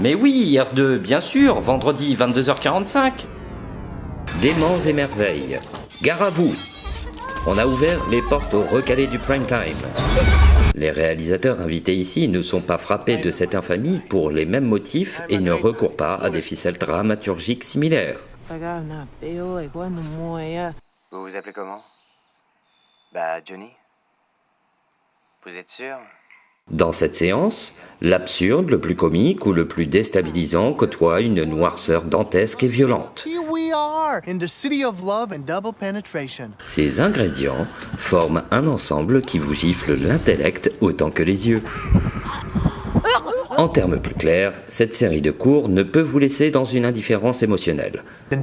Mais oui, R2, bien sûr, vendredi 22h45. Démons et merveilles. Gare à vous On a ouvert les portes au recalé du prime time. Les réalisateurs invités ici ne sont pas frappés de cette infamie pour les mêmes motifs et ne recourent pas à des ficelles dramaturgiques similaires. Vous vous appelez comment? Bah, Johnny Vous êtes sûr? Dans cette séance, l'absurde, le plus comique ou le plus déstabilisant côtoie une noirceur dantesque et violente. Ces ingrédients forment un ensemble qui vous gifle l'intellect autant que les yeux. En termes plus clairs, cette série de cours ne peut vous laisser dans une indifférence émotionnelle. Then